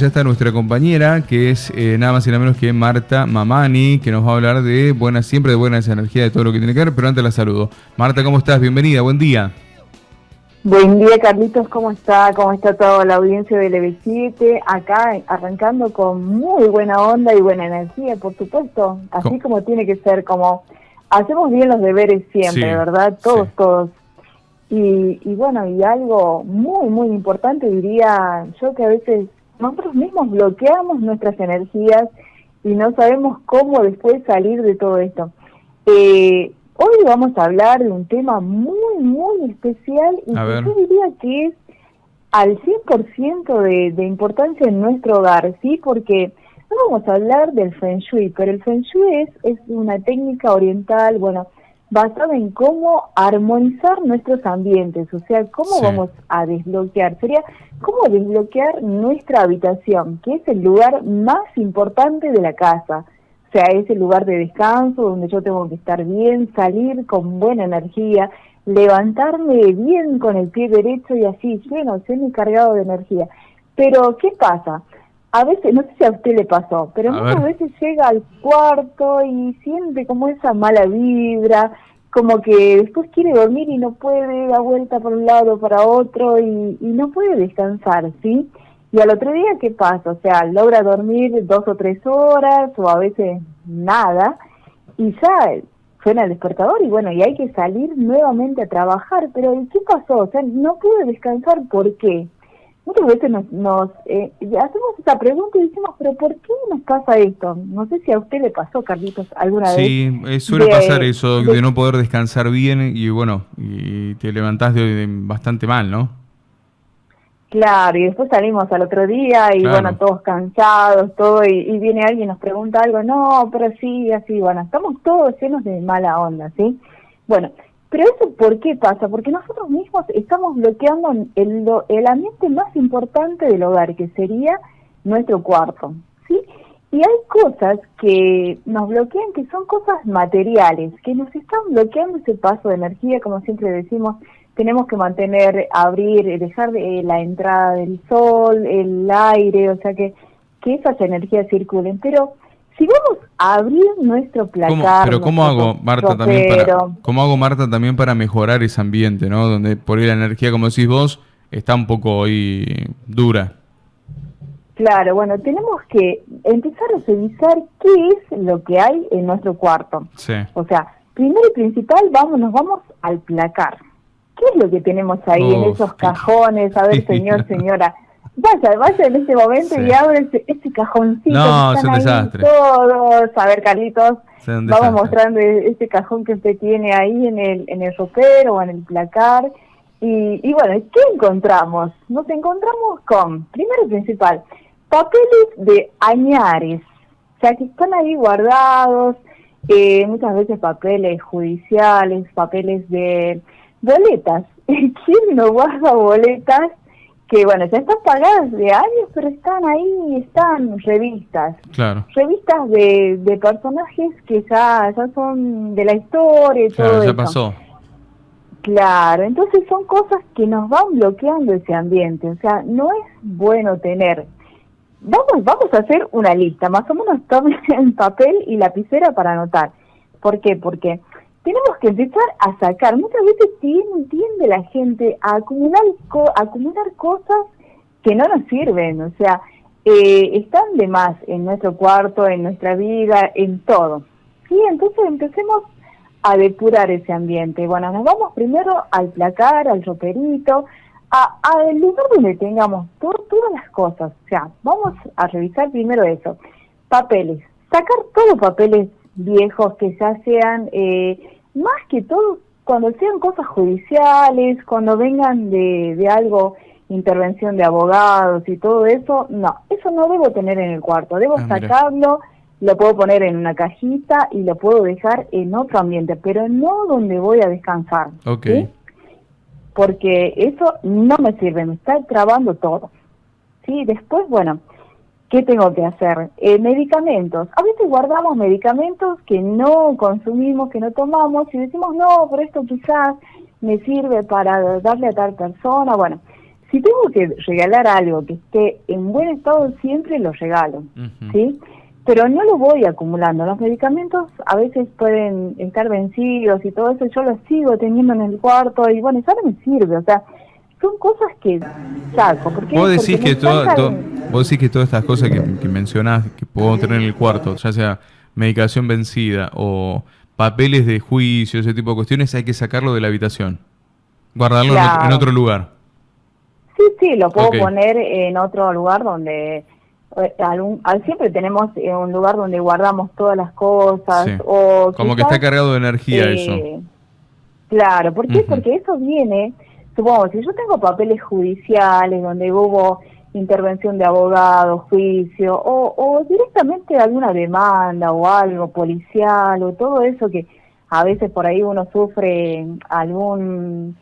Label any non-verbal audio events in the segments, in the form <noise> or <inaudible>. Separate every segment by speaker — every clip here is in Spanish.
Speaker 1: Ya está nuestra compañera, que es eh, nada más y nada menos que Marta Mamani, que nos va a hablar de buenas, siempre de buenas energías, de todo lo que tiene que ver, pero antes la saludo. Marta, ¿cómo estás? Bienvenida, buen día.
Speaker 2: Buen día, Carlitos, ¿cómo está? ¿Cómo está toda la audiencia del EV7? Acá arrancando con muy buena onda y buena energía, por supuesto, así como tiene que ser, como hacemos bien los deberes siempre, ¿verdad? Todos, todos. Y, y bueno, y algo muy, muy importante diría yo que a veces nosotros mismos bloqueamos nuestras energías y no sabemos cómo después salir de todo esto. Eh, hoy vamos a hablar de un tema muy, muy especial y que yo diría que es al 100% de, de importancia en nuestro hogar, ¿sí? Porque no vamos a hablar del Feng Shui, pero el Feng Shui es, es una técnica oriental, bueno, basada en cómo armonizar nuestros ambientes, o sea, cómo vamos a desbloquear, sería cómo desbloquear nuestra habitación, que es el lugar más importante de la casa, o sea, es el lugar de descanso donde yo tengo que estar bien, salir con buena energía, levantarme bien con el pie derecho y así, bueno, ser cargado de energía. Pero, ¿qué pasa? A veces, no sé si a usted le pasó, pero muchas veces llega al cuarto y siente como esa mala vibra, como que después quiere dormir y no puede, dar vuelta por un lado, para otro y, no puede descansar, ¿sí? Y al otro día, ¿qué pasa? O sea, logra dormir dos o tres horas o a veces nada y ya suena el despertador y bueno, y hay que salir nuevamente a trabajar, pero ¿qué pasó? O sea, no pude descansar, ¿por qué? Muchas veces nos, nos eh, hacemos esa pregunta y decimos, pero ¿por qué nos pasa esto? No sé si a usted le pasó, Carlitos, alguna vez.
Speaker 1: Sí, eh, suele pasar eso de, no poder descansar bien y bueno, y te levantás de, bastante mal, ¿no?
Speaker 2: Claro, y después salimos al otro día y bueno, todos cansados, todo, y, y, viene alguien y nos pregunta algo, no, pero sí, así, bueno, estamos todos llenos de mala onda, ¿sí? Bueno, pero eso, ¿por qué pasa? Porque nosotros mismos estamos bloqueando el, el ambiente más importante del hogar, que sería nuestro cuarto, ¿sí? Y hay cosas que nos bloquean, que son cosas materiales, que nos están bloqueando ese paso de energía, como siempre decimos, tenemos que mantener, abrir, dejar de, la entrada del sol, el aire, o sea que, que esas energías circulen. Pero si vamos a abrir nuestro placar...
Speaker 1: Pero ¿cómo hago, Marta, también para, ¿cómo hago, Marta, también para mejorar ese ambiente, ¿no? Donde por ahí la energía, como decís vos, está un poco ahí dura.
Speaker 2: Claro, bueno, tenemos que empezar a revisar qué es lo que hay en nuestro cuarto. Sí. O sea, primero y principal, vamos, nos vamos al placar. ¿Qué es lo que tenemos ahí en esos cajones? A ver, <laughs> señor, señora, Vaya, vaya en este momento y abre ese, ese cajoncito.
Speaker 1: No, es un desastre.
Speaker 2: Todos. A ver, Carlitos, vamos mostrando este cajón que usted tiene ahí en el, en el ropero o en el placar. Y, y bueno, ¿qué encontramos? Nos encontramos con, primero y principal, papeles de añares. O sea, que están ahí guardados, eh, muchas veces papeles judiciales, papeles de boletas. <laughs> ¿Quién no guarda boletas que bueno, ya están pagadas de años, pero están ahí, están revistas.
Speaker 1: Claro.
Speaker 2: Revistas de, de personajes que ya, ya son de la historia y
Speaker 1: claro,
Speaker 2: todo
Speaker 1: ya pasó.
Speaker 2: Claro, entonces son cosas que nos van bloqueando ese ambiente, o sea, no es bueno tener. Vamos, vamos a hacer una lista, más o menos <laughs> tomen el papel y lapicera para anotar. ¿Por qué? Porque tenemos que empezar a sacar. Muchas veces tiende, la gente a acumular, acumular cosas que no nos sirven, o sea, eh, están de más en nuestro cuarto, en nuestra vida, en todo. Sí, entonces empecemos a depurar ese ambiente. Bueno, nos vamos primero al placar, al roperito, al lugar donde tengamos todas las cosas. O sea, vamos a revisar primero eso. Papeles. Sacar todos papeles viejos que ya sean, eh, más que todo, cuando sean cosas judiciales, cuando vengan de, de algo, intervención de abogados y todo eso, no, eso no debo tener en el cuarto, debo ah, sacarlo, lo puedo poner en una cajita y lo puedo dejar en otro ambiente, pero no donde voy a descansar.
Speaker 1: Ok.
Speaker 2: Porque eso no me sirve, me está trabando todo. Sí, después, bueno, ¿Qué tengo que hacer? Eh, medicamentos. A veces guardamos medicamentos que no consumimos, que no tomamos y decimos, no, pero esto quizás me sirve para darle a tal persona. Bueno, si tengo que regalar algo que esté en buen estado, siempre lo regalo, ¿sí? Pero no lo voy acumulando. Los medicamentos a veces pueden estar vencidos y todo eso, yo los sigo teniendo en el cuarto y bueno, eso no me sirve, o sea, son cosas que saco.
Speaker 1: Porque, vos decís, que vos decís que todas estas cosas que, que mencionás que puedo tener en el cuarto, ya sea medicación vencida o papeles de juicio, ese tipo de cuestiones, hay que sacarlo de la habitación. Guardarlo en, otro lugar.
Speaker 2: Sí, sí, lo puedo poner en otro lugar donde eh, siempre tenemos eh, un lugar donde guardamos todas las cosas. O
Speaker 1: Como que está cargado de energía eh, eso.
Speaker 2: Claro, ¿por qué? Porque eso viene, supongo, si yo tengo papeles judiciales donde hubo intervención de abogado, juicio, o, o directamente alguna demanda o algo policial, o todo eso que a veces por ahí uno sufre algún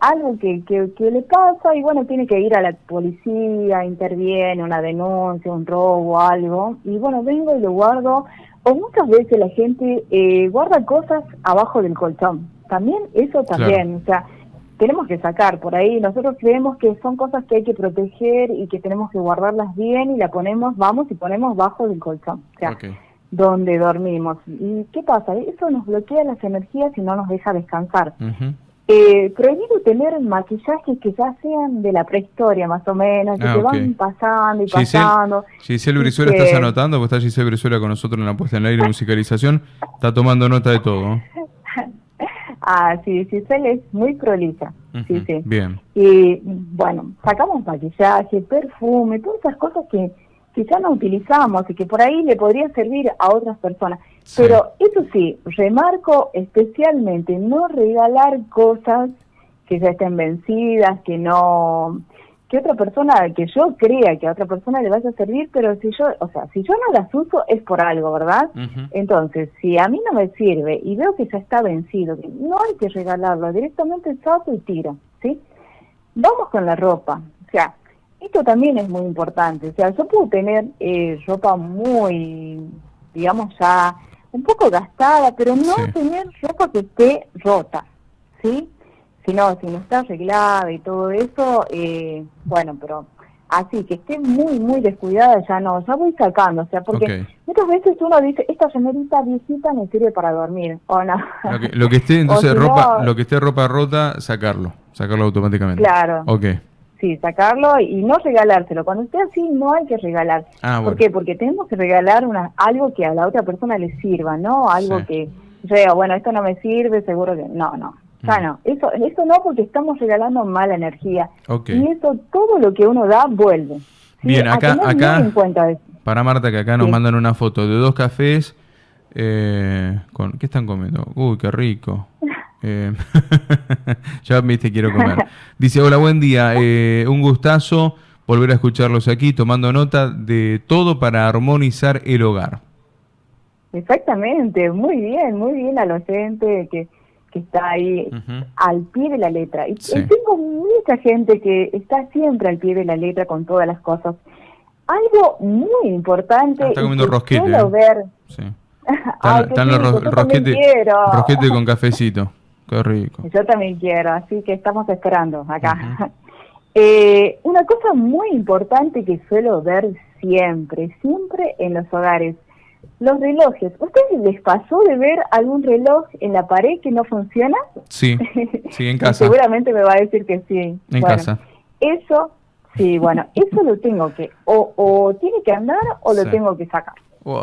Speaker 2: algo que, que, le pasa y bueno, tiene que ir a la policía, interviene, una denuncia, un robo, algo, y bueno, vengo y lo guardo, o muchas veces la gente eh, guarda cosas abajo del colchón, también eso también, o sea, tenemos que sacar por ahí, nosotros creemos que son cosas que hay que proteger y que tenemos que guardarlas bien y la ponemos, vamos y ponemos bajo del colchón, o sea, donde dormimos. ¿Y qué pasa? Eso nos bloquea las energías y no nos deja descansar. Eh, prohibido tener maquillajes que ya sean de la prehistoria, más o menos, que ah, van pasando y pasando.
Speaker 1: Giselle Brizuela, estás anotando, porque está Giselle Brizuela con nosotros en la puesta en el aire <laughs> musicalización, está tomando nota de todo.
Speaker 2: Ah, sí, Giselle es muy prolija. sí, sí.
Speaker 1: Bien.
Speaker 2: Y bueno, sacamos maquillaje, perfume, todas esas cosas que que ya no utilizamos y que por ahí le podría servir a otras personas. Pero eso sí, remarco especialmente no regalar cosas que ya estén vencidas, que no que otra persona, que yo crea que a otra persona le vaya a servir, pero si yo, o sea, si yo no las uso es por algo, ¿verdad? Entonces, si a mí no me sirve y veo que ya está vencido, no hay que regalarlo, directamente saco y tiro, ¿sí? Vamos con la ropa, o sea, esto también es muy importante. O sea, yo puedo tener eh, ropa muy, digamos, ya un poco gastada, pero no tener ropa que esté rota, ¿sí? Si no, si no está arreglada y todo eso, eh, bueno, pero así, que esté muy, muy descuidada, ya no, ya voy sacando, o sea, porque muchas veces uno dice, esta señorita viejita me sirve para dormir, o no.
Speaker 1: Lo que, esté, <laughs> entonces, ropa, lo que esté ropa rota, sacarlo, sacarlo automáticamente.
Speaker 2: Claro.
Speaker 1: Ok.
Speaker 2: Sí, sacarlo y no regalárselo. Cuando esté así, no hay que regalar.
Speaker 1: Ah,
Speaker 2: ¿Por qué? Porque tenemos que regalar una, algo que a la otra persona le sirva, ¿no? Algo que yo bueno, esto no me sirve, seguro que... No, no. Ya mm. Eso, eso no porque estamos regalando mala energía. Y eso, todo lo que uno da, vuelve.
Speaker 1: Bien, acá, acá, para Marta, que acá nos mandan una foto de dos cafés. Eh, con, ¿Qué están comiendo? Uy, qué rico. <laughs> Eh, <laughs> ya viste, quiero comer. Dice, hola, buen día. Eh, un gustazo volver a escucharlos aquí, tomando nota de todo para armonizar el hogar.
Speaker 2: Exactamente, muy bien, muy bien al docente que, que está ahí al pie de la letra. Y, tengo mucha gente que está siempre al pie de la letra con todas las cosas. Algo muy importante. Ah,
Speaker 1: está comiendo rosquete.
Speaker 2: ¿eh? ver.
Speaker 1: Sí. <laughs> Están, los rosquetes rosquete con cafecito. Qué rico.
Speaker 2: Yo también quiero, así que estamos esperando acá. <laughs> Eh, una cosa muy importante que suelo ver siempre, siempre en los hogares, los relojes. ¿Ustedes les pasó de ver algún reloj en la pared que no funciona?
Speaker 1: Sí, <laughs> sí, en casa.
Speaker 2: seguramente me va a decir que sí.
Speaker 1: En casa.
Speaker 2: Eso, sí, bueno, <laughs> eso lo tengo que, o, o tiene que andar o lo tengo que sacar.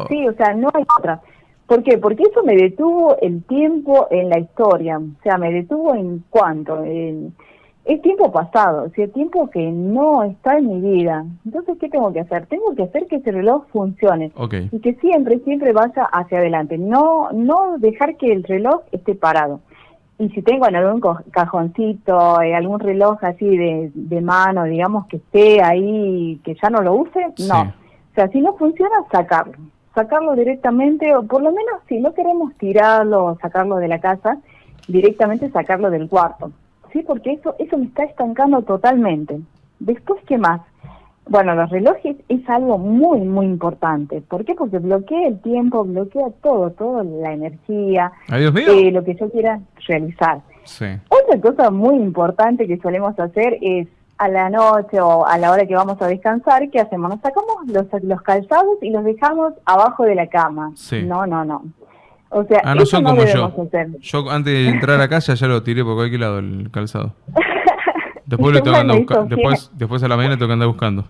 Speaker 2: Sí, o sea, no hay otra. ¿Por qué? Porque eso me detuvo el tiempo en la historia, o sea, me detuvo en cuanto, en, es tiempo pasado, o sea, tiempo que no está en mi vida. Entonces, ¿qué tengo que hacer? Tengo que hacer que ese reloj funcione y que siempre, siempre vaya hacia adelante, no, no dejar que el reloj esté parado. Y si tengo en algún cajoncito, eh, algún reloj así de, de, mano, digamos, que esté ahí, que ya no lo use, no. O sea, si no funciona, sacarlo sacarlo directamente, o por lo menos si no queremos tirarlo o sacarlo de la casa, directamente sacarlo del cuarto, ¿sí? Porque eso, eso me está estancando totalmente. Después, ¿qué más? Bueno, los relojes es algo muy, muy importante. ¿Por qué? Porque bloquea el tiempo, bloquea todo, toda la energía,
Speaker 1: eh,
Speaker 2: lo que yo quiera realizar. Otra cosa muy importante que solemos hacer es a la noche o a la hora que vamos a descansar, ¿qué hacemos? Nos sacamos los, los calzados y los dejamos abajo de la cama. No, no, no.
Speaker 1: O sea, ah, no son como yo. Yo antes de entrar a casa ya lo tiré por cualquier lado el calzado. <laughs> Después, le tengo después, después a la mañana tengo que andar buscando.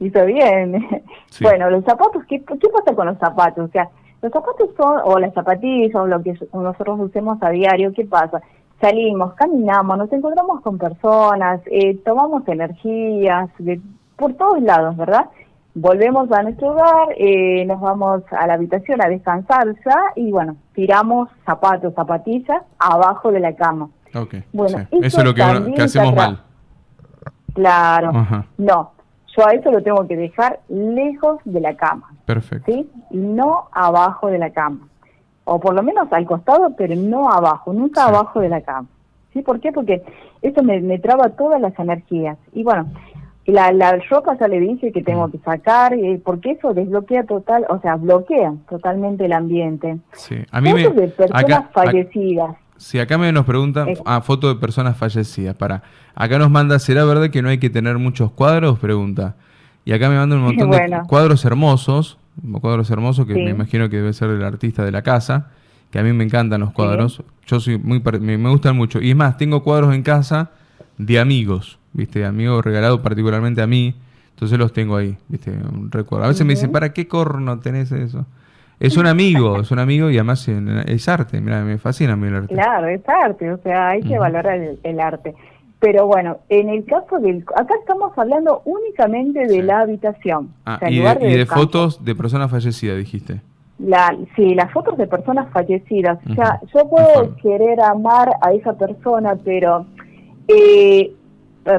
Speaker 2: Hizo bien. <laughs> Bueno, los zapatos, ¿qué, ¿qué pasa con los zapatos? O sea, los zapatos son, o las zapatillas, o lo que nosotros usemos a diario, ¿qué pasa? Salimos, caminamos, nos encontramos con personas, eh, tomamos energías, de, por todos lados, ¿verdad? Volvemos a nuestro hogar, eh, nos vamos a la habitación a descansar ya y bueno, tiramos zapatos, zapatillas abajo de la cama.
Speaker 1: Bueno, eso, es lo que, hacemos mal.
Speaker 2: Claro, no, yo a eso lo tengo que dejar lejos de la cama.
Speaker 1: Perfecto.
Speaker 2: ¿Sí? No abajo de la cama. O por lo menos al costado, pero no abajo, nunca abajo de la cama. ¿Sí? ¿Por qué? Porque eso me, me traba todas las energías. Y bueno, la, la ropa ya le dije que tengo mm. que sacar, eh, porque eso desbloquea total, o sea, bloquea totalmente el ambiente.
Speaker 1: Sí, a mí me...
Speaker 2: de personas fallecidas.
Speaker 1: Sí, acá me nos preguntan, ah, foto de personas fallecidas, para. Acá nos manda, ¿será verdad que no hay que tener muchos cuadros? Pregunta. Y acá me mandan un <laughs> montón de cuadros hermosos, cuadros hermosos que me imagino que debe ser el artista de la casa, que a mí me encantan los cuadros. Yo soy muy, me, me gustan mucho. Y es más, tengo cuadros en casa de amigos ¿viste? Amigo regalado particularmente a mí. Entonces los tengo ahí, ¿viste? Un recuerdo. A veces me dicen, ¿para qué corno tenés eso? Es un amigo, es un amigo y además es arte. Mira, me fascina a mí el arte.
Speaker 2: Claro, es arte, o sea, hay que valorar el, arte. Pero bueno, en el caso del... Acá estamos hablando únicamente de la habitación.
Speaker 1: Ah, y, de, fotos de personas fallecidas, dijiste.
Speaker 2: La, sí, las fotos de personas fallecidas. O sea, yo puedo querer amar a esa persona, pero eh,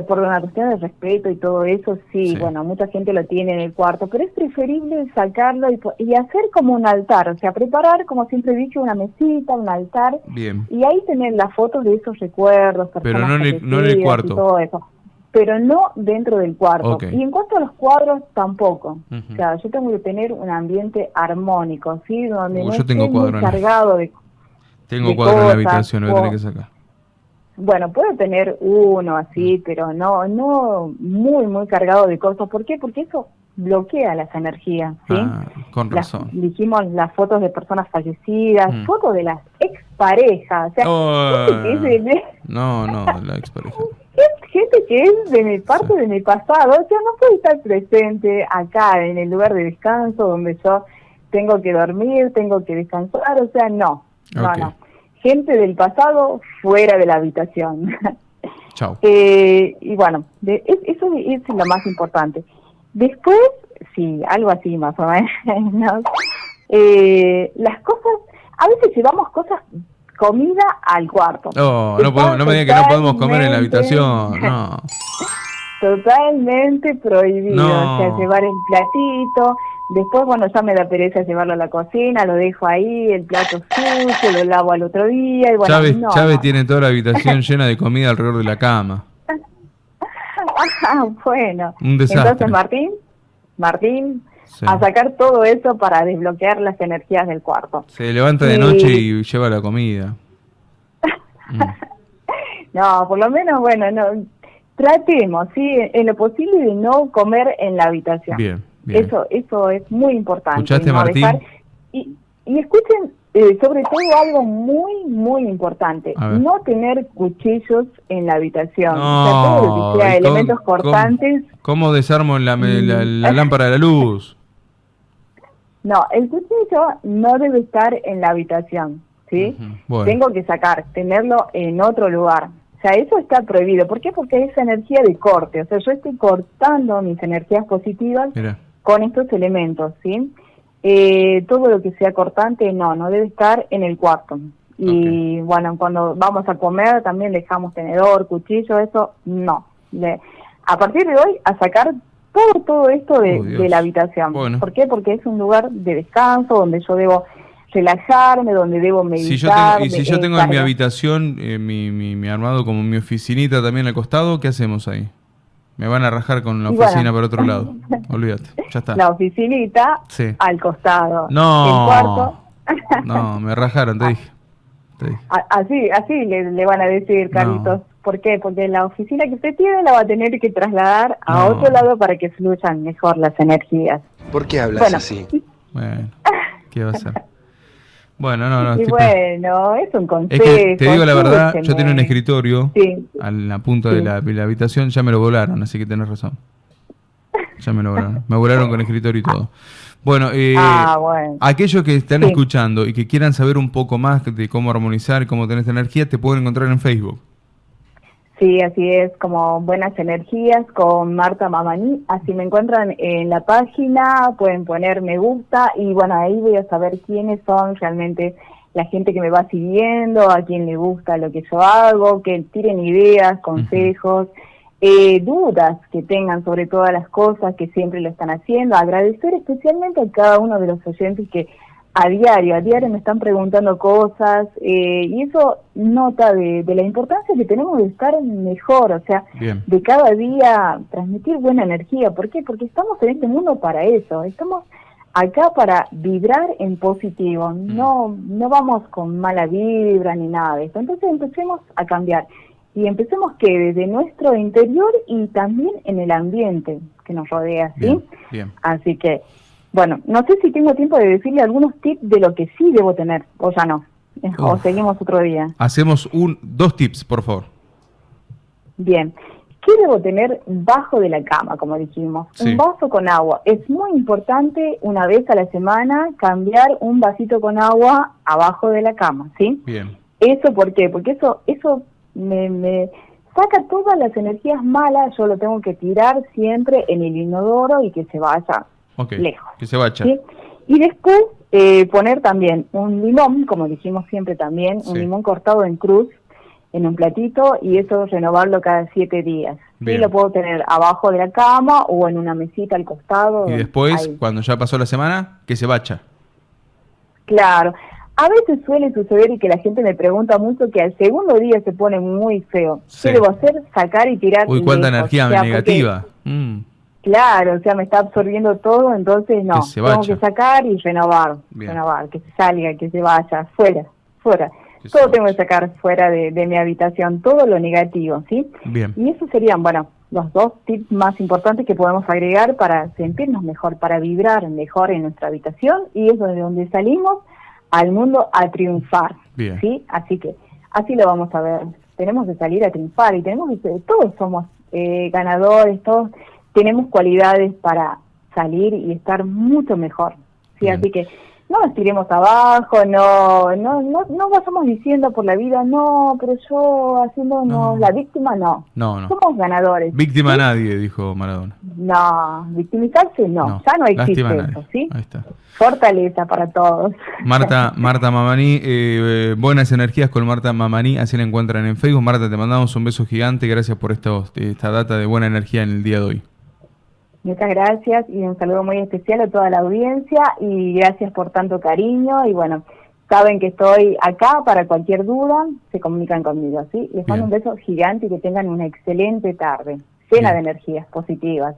Speaker 2: por una cuestión de respeto y todo eso, sí, bueno, mucha gente lo tiene en el cuarto, pero es preferible sacarlo y, hacer como un altar, o sea, preparar, como siempre he dicho, una mesita, un altar,
Speaker 1: Bien.
Speaker 2: y ahí tener las fotos de esos recuerdos,
Speaker 1: pero no en, el, no en el cuarto.
Speaker 2: Y todo eso pero no dentro del cuarto. Y en cuanto a los cuadros, tampoco. O sea, yo tengo que tener un ambiente armónico, ¿sí? Donde no yo tengo cuadro cargado de
Speaker 1: Tengo cuadro en la habitación, lo voy a tener que sacar.
Speaker 2: Bueno, puede tener uno así, mm. pero no, no muy, muy cargado de cosas. ¿Por qué? Porque eso bloquea las energías, ¿sí?
Speaker 1: Ah, con razón.
Speaker 2: dijimos las fotos de personas fallecidas, mm. fotos de las exparejas. O sea,
Speaker 1: no, no, la expareja. <laughs>
Speaker 2: Gente que es de mi parte de mi pasado, o sea, no puede estar presente acá en el lugar de descanso donde yo tengo que dormir, tengo que descansar, o sea, no, no, no gente del pasado fuera de la habitación. <laughs>
Speaker 1: Chao.
Speaker 2: Eh, y bueno, eso es lo más importante. Después, sí, algo así más o menos. <laughs> Eh, las cosas, a veces llevamos cosas, comida al cuarto.
Speaker 1: Oh, no, no me digan que no podemos comer en la habitación, <laughs> no.
Speaker 2: Totalmente prohibido, o sea, llevar el platito, Después, bueno, ya me da pereza llevarlo a la cocina, lo dejo ahí, el plato sucio, lo lavo al otro día. Y bueno,
Speaker 1: Chávez, Chávez tiene toda la habitación <laughs> llena de comida alrededor de la cama.
Speaker 2: ah, bueno.
Speaker 1: Un desastre.
Speaker 2: Entonces, Martín, Martín, a sacar todo eso para desbloquear las energías del cuarto.
Speaker 1: Se levanta de noche y lleva la comida. <laughs>
Speaker 2: no, por lo menos, bueno, no tratemos, sí, en lo posible de no comer en la habitación.
Speaker 1: Bien.
Speaker 2: Eso, eso es muy importante.
Speaker 1: ¿Escuchaste, Martín?
Speaker 2: y, y, escuchen eh, sobre todo algo muy, muy importante. No tener cuchillos en la habitación.
Speaker 1: No,
Speaker 2: o sea, todo que sea elementos cortantes.
Speaker 1: ¿Cómo, desarmo la, la, lámpara de la luz? <laughs>
Speaker 2: No, el cuchillo no debe estar en la habitación. ¿sí? Tengo que sacar, tenerlo en otro lugar. O sea, eso está prohibido. ¿Por qué? Porque es energía de corte. O sea, yo estoy cortando mis energías positivas Mira con estos elementos, ¿sí? Eh, todo lo que sea cortante, no, no debe estar en el cuarto. Y bueno, cuando vamos a comer también dejamos tenedor, cuchillo, eso no. a partir de hoy, a sacar todo, todo esto de, oh, la habitación. ¿Por qué? Porque es un lugar de descanso donde yo debo relajarme, donde debo meditar.
Speaker 1: y si yo tengo en mi habitación eh, mi, mi, mi armado como mi oficinita también al costado, ¿qué hacemos ahí? Me van a rajar con la oficina por otro lado. <laughs> Olvídate, ya está.
Speaker 2: La oficinita al costado.
Speaker 1: No. El cuarto. <laughs> no, me rajaron, te dije.
Speaker 2: Así, así le, van a decir, Carlitos. ¿Por qué? Porque la oficina que usted tiene la va a tener que trasladar a otro lado para que fluyan mejor las energías.
Speaker 3: ¿Por qué hablas así?
Speaker 1: Bueno, ¿qué va a ser? Bueno, no, no.
Speaker 2: Y bueno, es un consejo.
Speaker 1: te digo la verdad, yo tenía un escritorio a la punta de, la, habitación, ya me lo volaron, así que tenés razón. Ya me lo volaron. me volaron con escritorio y todo. Bueno, eh, ah, aquellos que están escuchando y que quieran saber un poco más de cómo armonizar cómo tener esta energía, te pueden encontrar en Facebook.
Speaker 2: Sí, así es, como Buenas Energías con Marta Mamani. Así me encuentran en la página, pueden poner me gusta y bueno, ahí voy a saber quiénes son realmente la gente que me va siguiendo, a quién le gusta lo que yo hago, que tiren ideas, consejos, eh, dudas que tengan sobre todas las cosas que siempre lo están haciendo. Agradecer especialmente a cada uno de los oyentes que a diario, a diario me están preguntando cosas eh, y eso nota de, la importancia que tenemos de estar mejor, o sea, de cada día transmitir buena energía. ¿Por qué? Porque estamos en este mundo para eso, estamos acá para vibrar en positivo, mm. no, no vamos con mala vibra ni nada de eso. Entonces empecemos a cambiar y empecemos que desde nuestro interior y también en el ambiente que nos rodea, ¿sí? Bien. Así que bueno, no sé si tengo tiempo de decirle algunos tips de lo que sí debo tener, o ya no. O seguimos otro día.
Speaker 1: Hacemos un, dos tips, por favor.
Speaker 2: Bien. ¿Qué debo tener bajo de la cama, como dijimos? Un vaso con agua. Es muy importante una vez a la semana cambiar un vasito con agua abajo de la cama, ¿sí? Bien. ¿Eso por qué? Porque eso, eso me, me saca todas las energías malas, yo lo tengo que tirar siempre en el inodoro y que se vaya lejos.
Speaker 1: Que se vaya.
Speaker 2: Y después eh, poner también un limón, como dijimos siempre también, un limón cortado en cruz en un platito y eso renovarlo cada siete días. Y lo puedo tener abajo de la cama o en una mesita al costado.
Speaker 1: Y después, cuando ya pasó la semana, que se vaya.
Speaker 2: Claro. A veces suele suceder y que la gente me pregunta mucho que al segundo día se pone muy feo. ¿Qué debo hacer? Sacar y tirar.
Speaker 1: Uy, cuánta energía negativa.
Speaker 2: Mm. Claro, o sea, me está absorbiendo todo, entonces no, tengo que sacar y renovar, renovar, que se salga, que se vaya, fuera, fuera. todo tengo que sacar fuera de, mi habitación, todo lo negativo, ¿sí? Bien. Y esos serían, bueno, los dos tips más importantes que podemos agregar para sentirnos mejor, para vibrar mejor en nuestra habitación y es de donde salimos al mundo a triunfar, Bien. ¿sí? Así que así lo vamos a ver. Tenemos que salir a triunfar y tenemos que, todos somos eh, ganadores, todos tenemos cualidades para salir y estar mucho mejor. ¿sí? Así que no nos tiremos abajo, no, no, no, no vayamos diciendo por la vida, no, pero yo haciendo no. la víctima, no.
Speaker 1: No, no.
Speaker 2: Somos ganadores.
Speaker 1: Víctima nadie, dijo Maradona.
Speaker 2: No, victimizarse no, ya no existe eso, ¿sí? Ahí está. Fortaleza para todos.
Speaker 1: Marta, <laughs> Marta Mamani, eh, buenas energías con Marta Mamani, así la encuentran en Facebook. Marta, te mandamos un beso gigante, gracias por esta data de buena energía en el día de hoy.
Speaker 2: Muchas gracias y un saludo muy especial a toda la audiencia y gracias por tanto cariño y bueno, saben que estoy acá para cualquier duda, se comunican conmigo, ¿sí? Les mando un beso gigante y que tengan una excelente tarde, llena de energías positivas.